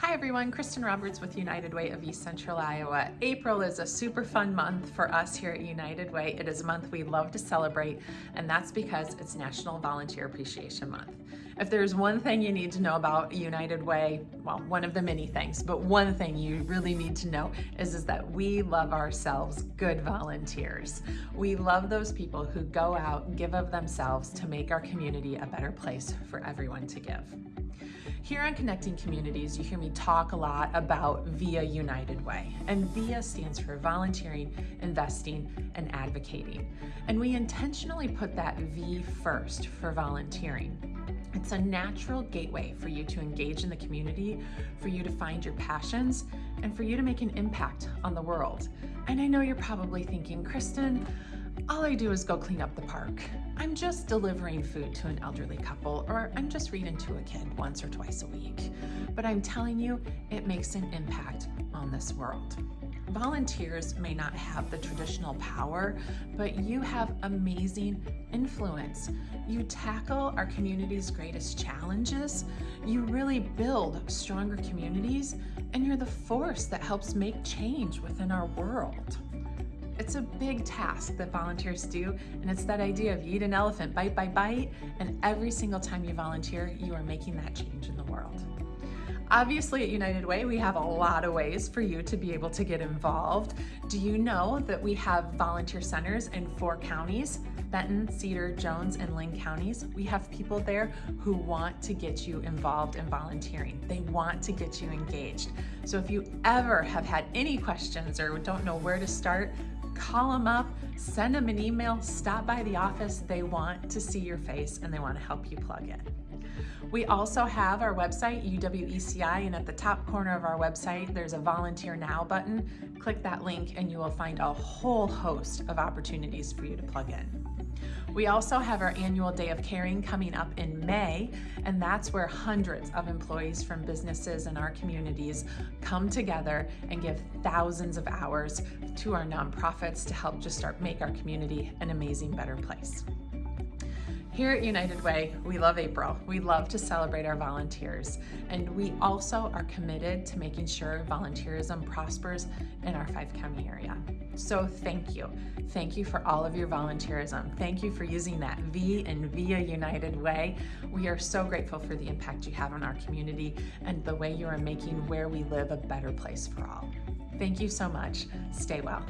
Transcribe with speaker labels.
Speaker 1: Hi everyone, Kristen Roberts with United Way of East Central Iowa. April is a super fun month for us here at United Way. It is a month we love to celebrate and that's because it's National Volunteer Appreciation Month. If there's one thing you need to know about United Way, well, one of the many things, but one thing you really need to know is, is that we love ourselves good volunteers. We love those people who go out, and give of themselves to make our community a better place for everyone to give. Here on Connecting Communities, you hear me talk a lot about VIA United Way. And VIA stands for volunteering, investing, and advocating. And we intentionally put that V first for volunteering. It's a natural gateway for you to engage in the community, for you to find your passions, and for you to make an impact on the world. And I know you're probably thinking, Kristen, all I do is go clean up the park. I'm just delivering food to an elderly couple, or I'm just reading to a kid once or twice a week. But I'm telling you, it makes an impact on this world. Volunteers may not have the traditional power, but you have amazing influence. You tackle our community's greatest challenges. You really build stronger communities, and you're the force that helps make change within our world. It's a big task that volunteers do, and it's that idea of eat an elephant bite by bite, and every single time you volunteer, you are making that change in the world. Obviously at United Way, we have a lot of ways for you to be able to get involved. Do you know that we have volunteer centers in four counties, Benton, Cedar, Jones, and Linn counties? We have people there who want to get you involved in volunteering. They want to get you engaged. So if you ever have had any questions or don't know where to start, call them up, send them an email, stop by the office. They want to see your face and they want to help you plug in. We also have our website, UWECI, and at the top corner of our website, there's a Volunteer Now button. Click that link and you will find a whole host of opportunities for you to plug in. We also have our annual Day of Caring coming up in May, and that's where hundreds of employees from businesses in our communities come together and give thousands of hours to our nonprofits to help just start make our community an amazing, better place. Here at United Way, we love April. We love to celebrate our volunteers. And we also are committed to making sure volunteerism prospers in our five county area. So thank you. Thank you for all of your volunteerism. Thank you for using that V in VIA United Way. We are so grateful for the impact you have on our community and the way you are making where we live a better place for all. Thank you so much. Stay well.